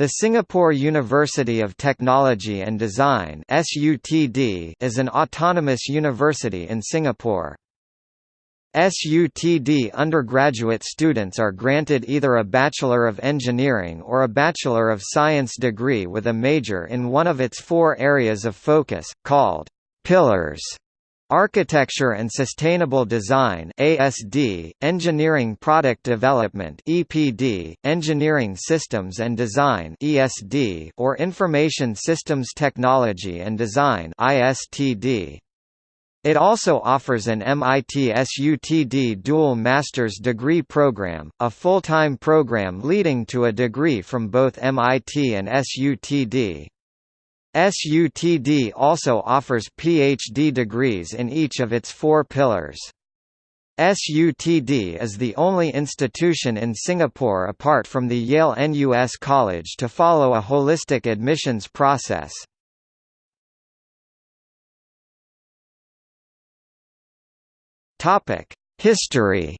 The Singapore University of Technology and Design is an autonomous university in Singapore. SUTD undergraduate students are granted either a Bachelor of Engineering or a Bachelor of Science degree with a major in one of its four areas of focus, called pillars Architecture and Sustainable Design ASD, Engineering Product Development EPD, Engineering Systems and Design ESD, or Information Systems Technology and Design ISTD. It also offers an MIT SUTD dual master's degree program, a full-time program leading to a degree from both MIT and SUTD. SUTD also offers PhD degrees in each of its four pillars. SUTD is the only institution in Singapore apart from the Yale NUS College to follow a holistic admissions process. History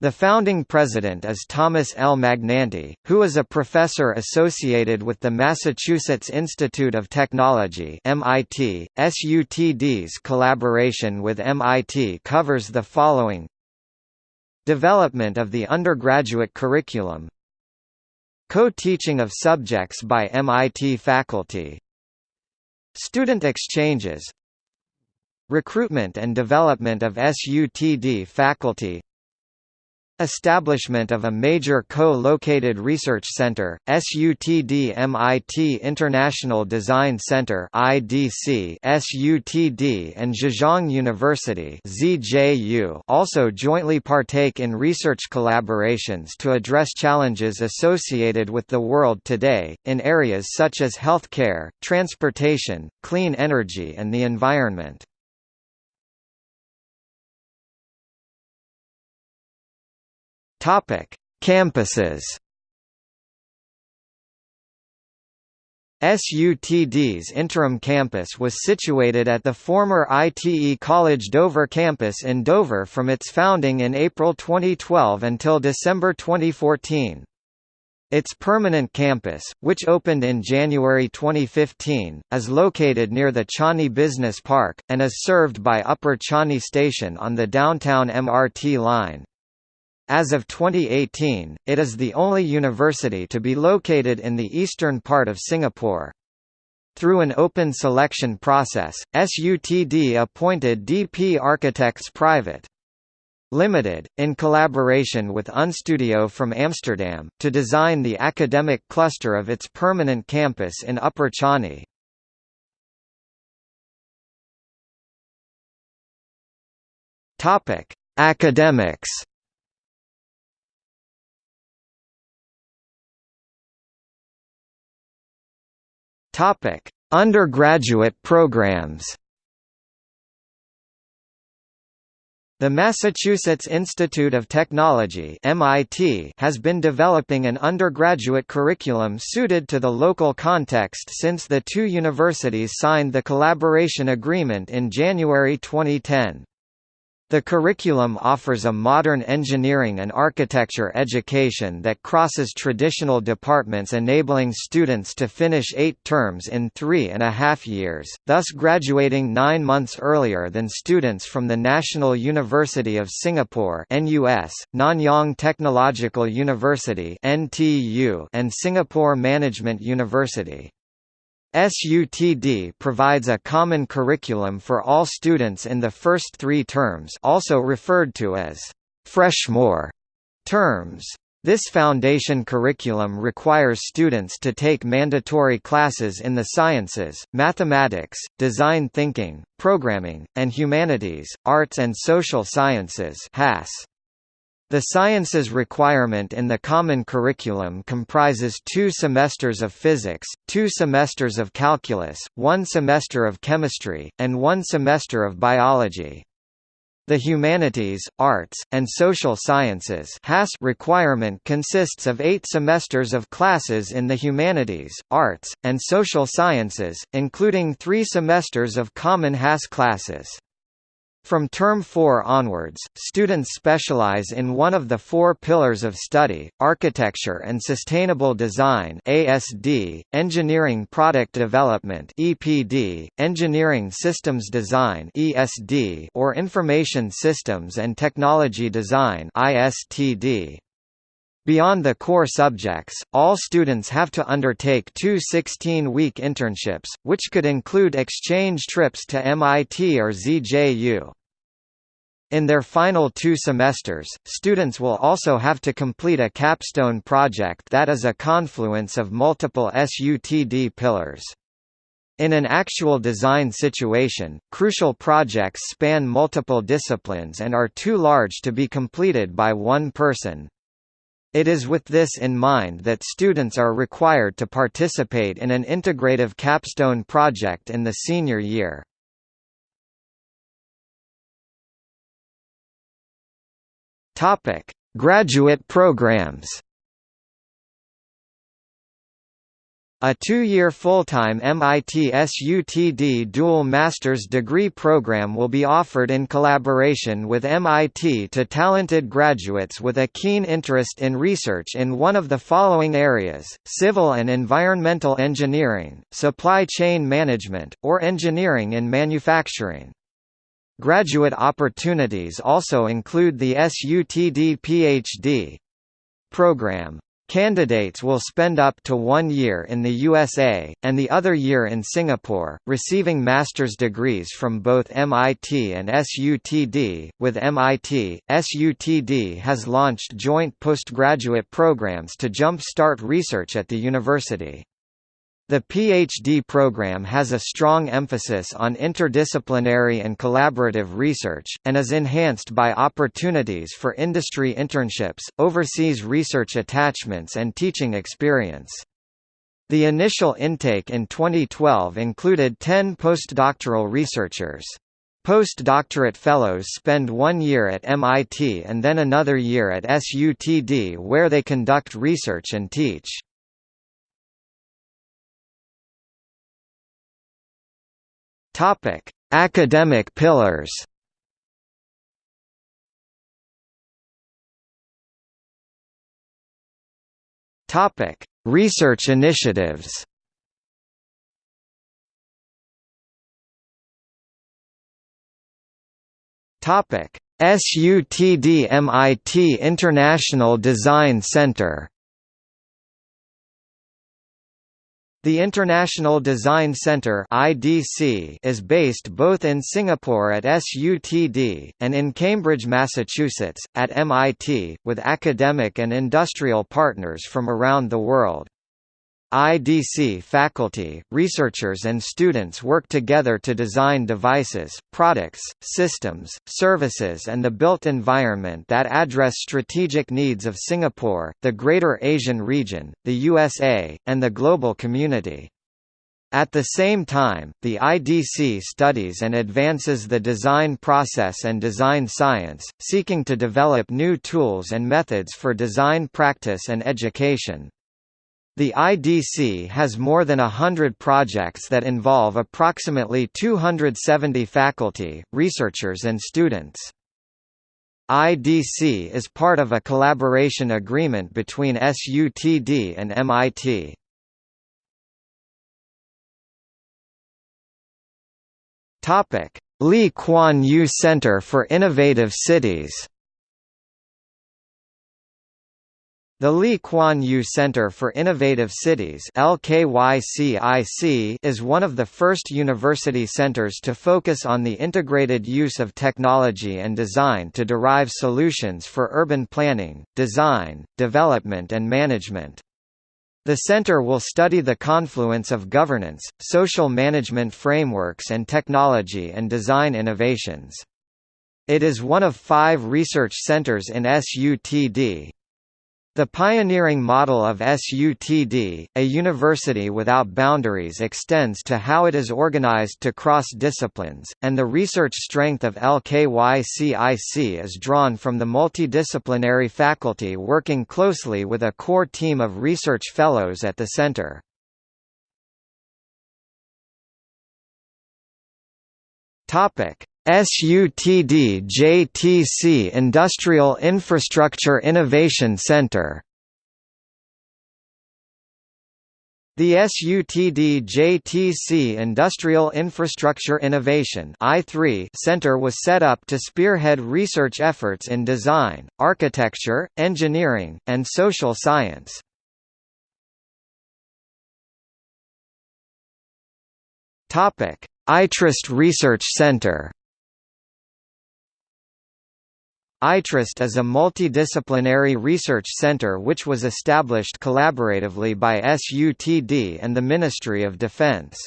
The founding president is Thomas L. Magnanti, who is a professor associated with the Massachusetts Institute of Technology MIT. SUTD's collaboration with MIT covers the following. Development of the undergraduate curriculum. Co-teaching of subjects by MIT faculty. Student exchanges. Recruitment and development of SUTD faculty Establishment of a major co-located research center, SUTD MIT International Design Center IDC SUTD and Zhejiang University ZJU also jointly partake in research collaborations to address challenges associated with the world today, in areas such as healthcare, transportation, clean energy and the environment. Topic: Campuses. SUTD's interim campus was situated at the former ITE College Dover campus in Dover from its founding in April 2012 until December 2014. Its permanent campus, which opened in January 2015, is located near the Changi Business Park, and is served by Upper Changi Station on the downtown MRT line. As of 2018, it is the only university to be located in the eastern part of Singapore. Through an open selection process, SUTD appointed DP Architects Private. Limited, in collaboration with Unstudio from Amsterdam, to design the academic cluster of its permanent campus in Upper Changi. Academics Topic: Undergraduate programs. The Massachusetts Institute of Technology (MIT) has been developing an undergraduate curriculum suited to the local context since the two universities signed the collaboration agreement in January 2010. The curriculum offers a modern engineering and architecture education that crosses traditional departments enabling students to finish eight terms in three and a half years, thus graduating nine months earlier than students from the National University of Singapore NUS, Nanyang Technological University NTU, and Singapore Management University. SUTD provides a common curriculum for all students in the first three terms also referred to as freshmore terms. This foundation curriculum requires students to take mandatory classes in the sciences, mathematics, design thinking, programming, and humanities, arts and social sciences. The sciences requirement in the Common Curriculum comprises two semesters of physics, two semesters of calculus, one semester of chemistry, and one semester of biology. The humanities, arts, and social sciences requirement consists of eight semesters of classes in the humanities, arts, and social sciences, including three semesters of common HAS classes. From Term 4 onwards, students specialize in one of the four pillars of study, Architecture and Sustainable Design ASD, Engineering Product Development EPD, Engineering Systems Design ESD, or Information Systems and Technology Design ISTD. Beyond the core subjects, all students have to undertake two 16-week internships, which could include exchange trips to MIT or ZJU. In their final two semesters, students will also have to complete a capstone project that is a confluence of multiple SUTD pillars. In an actual design situation, crucial projects span multiple disciplines and are too large to be completed by one person. It is with this in mind that students are required to participate in an integrative capstone project in the senior year. Topic: Graduate programs. A two-year full-time MIT SUTD dual master's degree program will be offered in collaboration with MIT to talented graduates with a keen interest in research in one of the following areas, civil and environmental engineering, supply chain management, or engineering in manufacturing. Graduate opportunities also include the SUTD PhD program. Candidates will spend up to one year in the USA, and the other year in Singapore, receiving master's degrees from both MIT and SUTD. With MIT, SUTD has launched joint postgraduate programs to jump-start research at the university. The PhD program has a strong emphasis on interdisciplinary and collaborative research, and is enhanced by opportunities for industry internships, overseas research attachments and teaching experience. The initial intake in 2012 included 10 postdoctoral researchers. Postdoctorate fellows spend one year at MIT and then another year at SUTD where they conduct research and teach. Topic: Academic pillars. Topic: Research initiatives. Topic: SUTD MIT International Design Center The International Design Centre (IDC) is based both in Singapore at SUTD and in Cambridge, Massachusetts at MIT, with academic and industrial partners from around the world. IDC faculty, researchers and students work together to design devices, products, systems, services and the built environment that address strategic needs of Singapore, the Greater Asian region, the USA, and the global community. At the same time, the IDC studies and advances the design process and design science, seeking to develop new tools and methods for design practice and education. The IDC has more than a hundred projects that involve approximately 270 faculty, researchers and students. IDC is part of a collaboration agreement between SUTD and MIT. Lee Kuan Yew Center for Innovative Cities The Lee Kuan Yew Center for Innovative Cities is one of the first university centers to focus on the integrated use of technology and design to derive solutions for urban planning, design, development and management. The center will study the confluence of governance, social management frameworks and technology and design innovations. It is one of five research centers in SUTD, the pioneering model of SUTD, a university without boundaries extends to how it is organized to cross disciplines, and the research strength of LKYCIC is drawn from the multidisciplinary faculty working closely with a core team of research fellows at the center. SUTD JTC Industrial Infrastructure Innovation Center The SUTD-JTC Industrial Infrastructure Innovation Center was set up to spearhead research efforts in design, architecture, engineering, and social science. iTrust Research Center iTrust is a multidisciplinary research center which was established collaboratively by SUTD and the Ministry of Defense.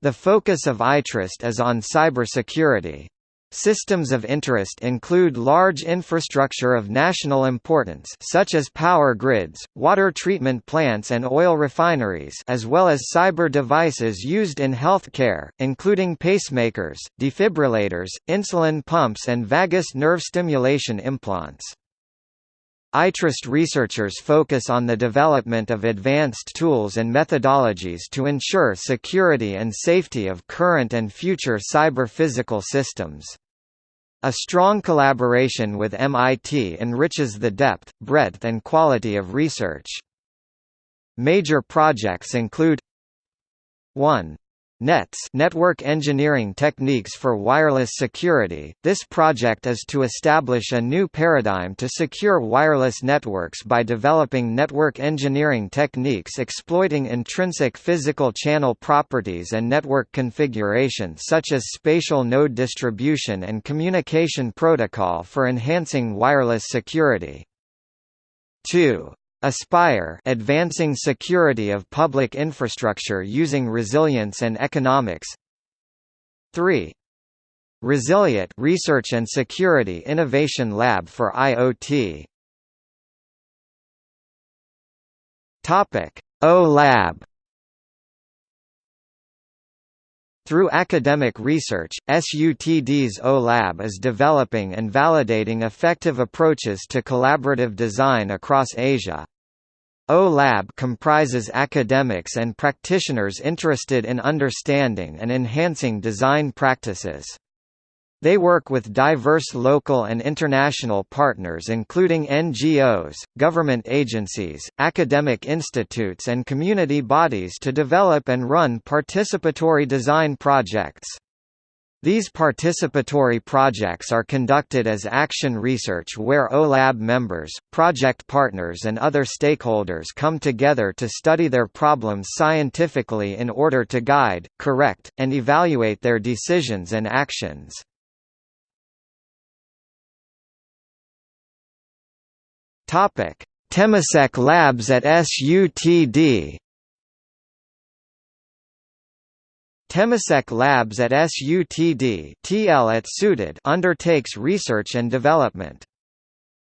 The focus of iTrust is on cybersecurity. Systems of interest include large infrastructure of national importance such as power grids, water treatment plants and oil refineries as well as cyber devices used in healthcare, including pacemakers, defibrillators, insulin pumps and vagus nerve stimulation implants. iTrust researchers focus on the development of advanced tools and methodologies to ensure security and safety of current and future cyber-physical systems. A strong collaboration with MIT enriches the depth, breadth and quality of research. Major projects include 1. NETS Network Engineering Techniques for Wireless Security. This project is to establish a new paradigm to secure wireless networks by developing network engineering techniques exploiting intrinsic physical channel properties and network configuration such as spatial node distribution and communication protocol for enhancing wireless security. 2. Aspire advancing security of public infrastructure using resilience and economics 3. Resiliat Research and Security Innovation Lab for IoT Topic O Lab Through academic research, SUTD's O-Lab is developing and validating effective approaches to collaborative design across Asia. O-Lab comprises academics and practitioners interested in understanding and enhancing design practices. They work with diverse local and international partners including NGOs, government agencies, academic institutes and community bodies to develop and run participatory design projects. These participatory projects are conducted as action research where OLAB members, project partners and other stakeholders come together to study their problems scientifically in order to guide, correct, and evaluate their decisions and actions. Temasek Labs at SUTD Temasek Labs at SUTD TL at SUTD undertakes research and development.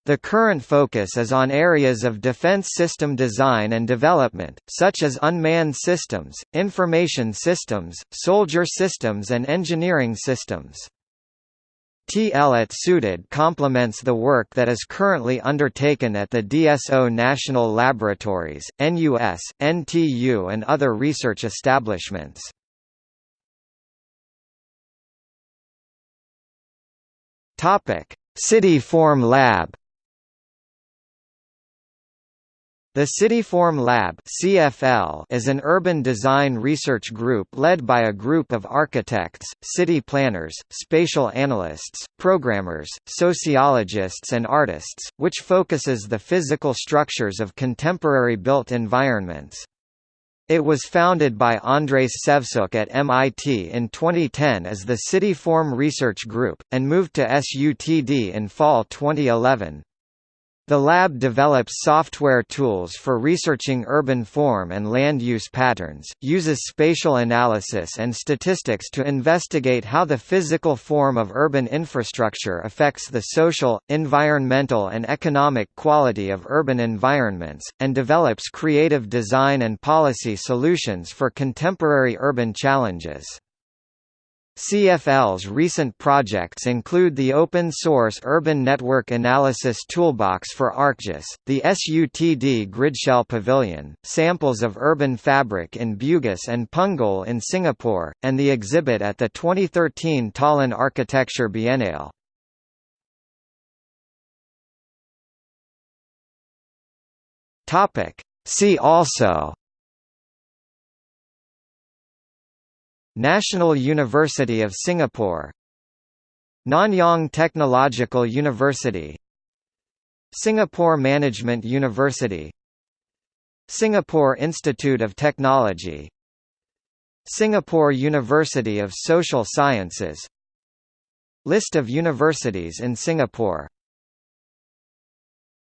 The current focus is on areas of defense system design and development, such as unmanned systems, information systems, soldier systems and engineering systems. TL at SUTD complements the work that is currently undertaken at the DSO National Laboratories, NUS, NTU and other research establishments. Topic: CityForm Lab. The CityForm Lab (CFL) is an urban design research group led by a group of architects, city planners, spatial analysts, programmers, sociologists and artists, which focuses the physical structures of contemporary built environments. It was founded by Andres Sevtsuk at MIT in 2010 as the CityForm Research Group, and moved to SUTD in fall 2011. The lab develops software tools for researching urban form and land use patterns, uses spatial analysis and statistics to investigate how the physical form of urban infrastructure affects the social, environmental and economic quality of urban environments, and develops creative design and policy solutions for contemporary urban challenges. CFL's recent projects include the open-source Urban Network Analysis Toolbox for ArcGIS, the SUTD Gridshell Pavilion, samples of urban fabric in Bugis and Punggol in Singapore, and the exhibit at the 2013 Tallinn Architecture Biennale. See also National University of Singapore. Nanyang Technological University. Singapore Management University. Singapore Institute of Technology. Singapore University of Social Sciences. List of universities in Singapore